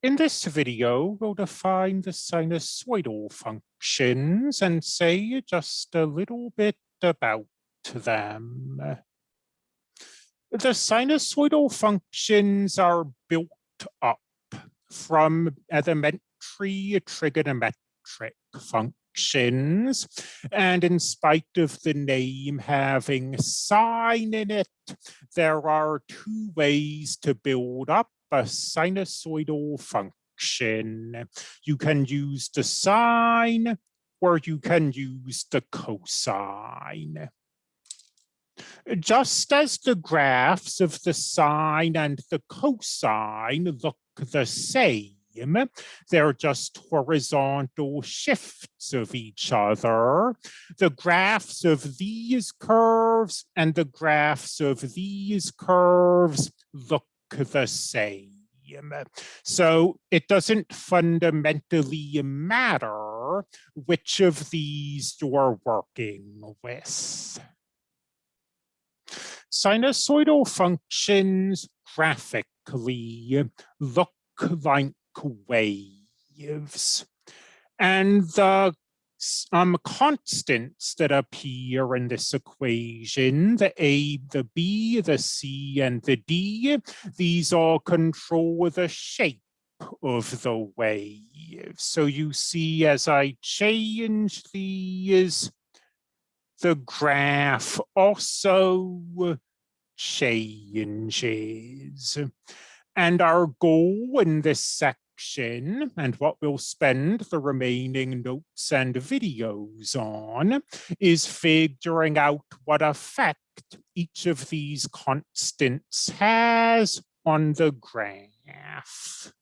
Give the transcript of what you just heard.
In this video, we'll define the sinusoidal functions and say just a little bit about them. The sinusoidal functions are built up from elementary trigonometric functions. And in spite of the name having sine in it, there are two ways to build up a sinusoidal function. You can use the sine or you can use the cosine. Just as the graphs of the sine and the cosine look the same, they're just horizontal shifts of each other. The graphs of these curves and the graphs of these curves look the same. So it doesn't fundamentally matter which of these you're working with. Sinusoidal functions graphically look like waves. And the um, constants that appear in this equation, the A, the B, the C, and the D, these all control the shape of the wave. So you see as I change these, the graph also changes. And our goal in this section and what we'll spend the remaining notes and videos on is figuring out what effect each of these constants has on the graph.